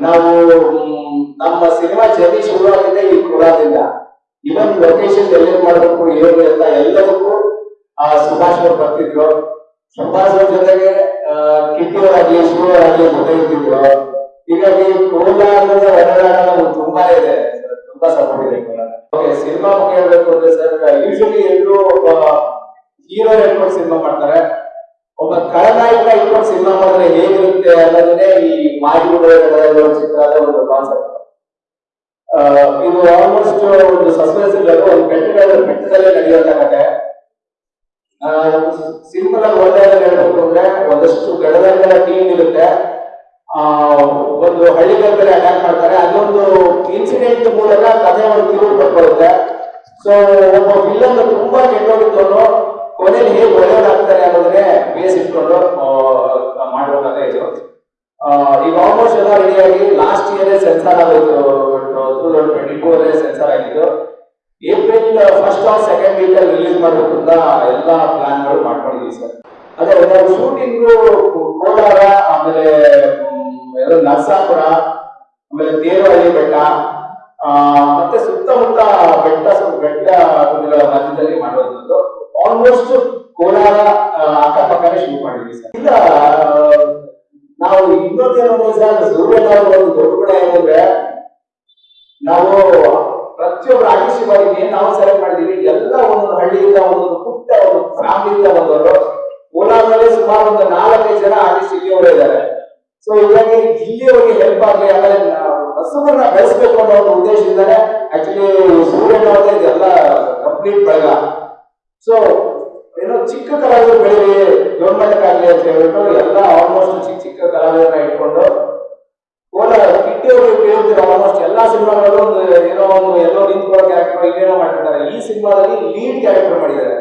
ನಾವು ನಮ್ಮ cinema journey ಶುರುವಾಗಿದೆ ಈ ಕುರಾದಿಂದ ಇವನ್ ಲೊಕೇಶನ್ ಎಲ್ಲಿ ಮಾಡಬೇಕು, ಏನು ಅಂತ ಎಲ್ಲದಕ್ಕೂ, ಆ, ಸುಭಾಷ್ ಅವ್ರು ಬರ್ತಿದ್ರು. ಸುಭಾಷ್ ಅವ್ರ ಜೊತೆಗೆ ಕಿಟ್ಟಿಯವರಾಗಲಿ ಅವರಾಗ್ಲಿ ಶಿವ ಅವರಾಗ್ಲಿ ಜೊತೆ ಇರ್ತಿದ್ರು. ಹೀಗಾಗಿ ಕೋಲಾರದ ಒಡನಾಟ ತುಂಬಾ ಇದೆ. ತುಂಬಾ ಸಪೋರ್ಟ್ ಇದೆ ಓಕೆ ಸಿನಿಮಾ ಬಗ್ಗೆ ಹೇಳ್ಬೇಕು ಅಂದ್ರೆ ಸರ್ ಯೂಶಲಿ ಎಲ್ಲರೂ ಹೀರೋ ಹೇಳ್ಕೊಂಡು ಸಿನಿಮಾ ಮಾಡ್ತಾರೆ. ಒಬ್ಬ ಕಳನಾಯಕ ಇಟ್ಕೊಂಡು ಸಿನಿಮಾ ಮಾಡಿದ್ರೆ ಹೇಗಿರುತ್ತೆ? ಅನ್ನೋದನ್ನೇ ಈ ಮಾಹಿತಿ ಚಿತ್ರದ ಒಂದು ಕಾನ್ಸೆಪ್ಟ್ ಇದು ಆಲ್ಮೋಸ್ಟ್ ಒಂದು ಸಸ್ಪೆನ್ಸ್ ಇಲ್ಲ ಒಂದು ಬೆಟ್ಟದ ಬೆಟ್ಟದಲ್ಲೇ ನಡೆಯುವಂತ ಕತೆ ಸಿಂಪಲ್ ಆಗಿ ಒಳ್ಳೆಯದಾಗಿ ಹೇಳ್ಬೇಕು ಅಂದ್ರೆ ಒಂದಷ್ಟು ಗಡದಂಗಳ ಟೀಮ್ ಇರುತ್ತೆ. ಒಂದು ಹಳ್ಳಿಗಳ ಮೇಲೆ ಅಟ್ಯಾಕ್ ಮಾಡ್ತಾರೆ. ಅದೊಂದು ಇನ್ಸಿಡೆಂಟ್ ಮೂಲಕ ಕಥೆ ಒಂದು ತಿರುವು ಬರ್ಬರುತ್ತೆ ಸೊ ಒಬ್ಬ ವಿಲ್ಲನ್ ತುಂಬಾ ಕೆಟ್ಟೋಗಿದ್ದವನು ಕೊನೆಯಲ್ಲಿ ಹೇಗೆ ಅನ್ನೋದನ್ನೇ ಬೇಸ್ ಇಟ್ಕೊಂಡು ಕಥೆ ಇದು ಈಗ ಆಲ್ಮೋಸ್ಟ್ ಎಲ್ಲ ರೆಡಿಯಾಗಿ ಲಾಸ್ಟ್ ಇಯರ್ ಸೆನ್ಸರ್ ಆಗಿತ್ತು two thousand twenty four censor ಆಗಿದ್ದು April first or second week ಅಲ್ಲಿ ರಿಲೀಸ್ ಮಾಡಬೇಕು ಅಂತ ಎಲ್ಲ ಪ್ಲಾನ್ಗಳು ಮಾಡ್ಕೊಂಡಿದ್ದೀವಿ ಸರ್. ಅದೇ ನಾವು ಶೂಟಿಂಗು ಕೋಲಾರ, ಆಮೇಲೆ ನರಸಾಪುರ, ಆಮೇಲೆ ತೇರುಹಳ್ಳಿ ಬೆಟ್ಟ ಮತ್ತೆ ಸುತ್ತಮುತ್ತ ಬೆಟ್ಟ ಬೆಟ್ಟ ಮಧ್ಯದಲ್ಲಿ ಮಾಡುವಂಥದ್ದು. ಆಲ್ಮೋಸ್ಟ್ ಕೋಲಾರ ಅಕ್ಕಪಕ್ಕನೇ ಶುರು ಮಾಡಿದ್ವಿ ಸರ್. ಇಲ್ಲ ನಾವು ಇನ್ನೊಂದೇನು ಸರ್ ಸೂರ್ಯ ನಾವು ಒಂದು ದೊಡ್ಡ ಗುಣ ಏನಂದ್ರೆ ನಾವು ಪ್ರತಿಯೊಬ್ಬರು ಆರ್ಟಿಸ್ಟ್ ಏನು ನಾವು ಸೆಲೆಕ್ಟ್ ಮಾಡಿದೀವಿ, ಎಲ್ಲ ಒಂದೊಂದು ಹಳ್ಳಿಯಿಂದ ಒಂದೊಂದು ಪುಟ್ಟ ಒಂದು ಫ್ಯಾಮಿಲಿಯಿಂದ ಬಂದವರು. ಕೋಲಾರದಲ್ಲಿ ಸುಮಾರು ಒಂದು ನಾಲ್ಕೈದು ಜನ ಆರ್ಟಿಸ್ಟ್ ಇಲ್ಲಿಯವರು ಇದ್ದಾರೆ. ಸೊ ಹೀಗಾಗಿ ಇಲ್ಲಿಯವರಿಗೆ ಹೆಲ್ಪ್ ಆಗಲಿ, ಆಮೇಲೆ ಹೊಸಬರನ್ನ ಬೆಳೆಸಬೇಕು ಅನ್ನೋ ಒಂದು ಉದ್ದೇಶದಿಂದಾನೆ ಆಕ್ಚುಲಿ ಸೂರ್ಯನ ಅವ್ರದ್ದು ಇದೆಲ್ಲ ಕಂಪ್ಲೀಟ್ ಬಳಗ. ಸೊ ಚಿಕ್ಕ ಕಲಾವಿದರು ಬೆಳೀಲಿ ಗವರ್ಮೆಂಟ್ ಆಗಲಿ ಅಂತ ಹೇಳ್ಬಿಟ್ಟು ಎಲ್ಲ ಆಲ್ಮೋಸ್ಟ್ ಚಿಕ್ಕ ಚಿಕ್ಕ ಕಲಾವಿದರನ್ನ ಇಟ್ಕೊಂಡು ಕೋಲಾರ ಕಿಟ್ಟಿಯವರು ಆಲ್ಮೋಸ್ಟ್ ಎಲ್ಲಾ ಸಿನಿಮಾಗಳಲ್ಲೂ ಒಂದು ಏನೋ ಒಂದು ಎಲ್ಲೋ ನಿಂತ್ಕೊಳ್ಳೋ ಕ್ಯಾರೆಕ್ಟರ್ ಇನ್ನೇನೋ ಮಾಡಿರ್ತಾರೆ ಈ ಸಿನಿಮಾದಲ್ಲಿ ಲೀಡ್ ಕ್ಯಾರೆಕ್ಟರ್ ಮಾಡಿದ್ದಾರೆ.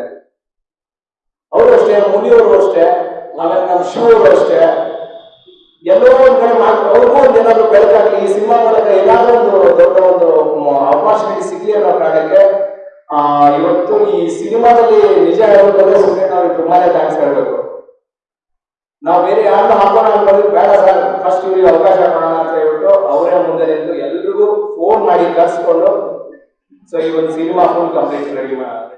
ಅವರು ಅಷ್ಟೇ, ಮುನಿಯವರು ಅಷ್ಟೇ ಆಮೇಲೆ ನಮ್ಮ ಶಿವ ಅವರು ಅಷ್ಟೇ. ಎಲ್ಲೋ ಒಂದ್ ಕಡೆ ಮಾಡಿ ಅವ್ರಿಗೂ ಒಂದು ಏನಾದ್ರು ಬೆಳಕಾಗಿ ಈ ಸಿನಿಮಾ ಮೂಲಕ ಏನಾದ್ರೂ ಒಂದು ದೊಡ್ಡ ಒಂದು ಅಪಾರ್ಚುನಿಟಿ ಸಿಗ್ಲಿ ಅನ್ನೋ ಕಾರಣಕ್ಕೆ ಇವತ್ತು ಈ ಸಿನಿಮಾದಲ್ಲಿ ನಿಜ ನಾವು ತುಂಬಾನೇ ಥ್ಯಾಂಕ್ಸ್ ಹೇಳ್ಬೇಕು ನಾವು ಬೇರೆ ಯಾರನ್ನ ಹಾಕೋಣ ಅನ್ಕೊಂಡ್ರೆ ಬೇಡ ಸರ್ ಫಸ್ಟ್ ಇವ್ರಿಗೆ ಅವಕಾಶ ಕೊಡೋಣ ಅಂತ ಹೇಳ್ಬಿಟ್ಟು ಅವರೇ ಮುಂದೆ ನಿಂತು ಎಲ್ರಿಗೂ ಫೋನ್ ಮಾಡಿ ಕರ್ಸ್ಕೊಂಡು ಸೊ ಈ ಒಂದು ಸಿನಿಮಾ ಫೋನ್ ಕಂಪ್ಲೀಟ್ ರೆಡಿ ಮಾಡಿ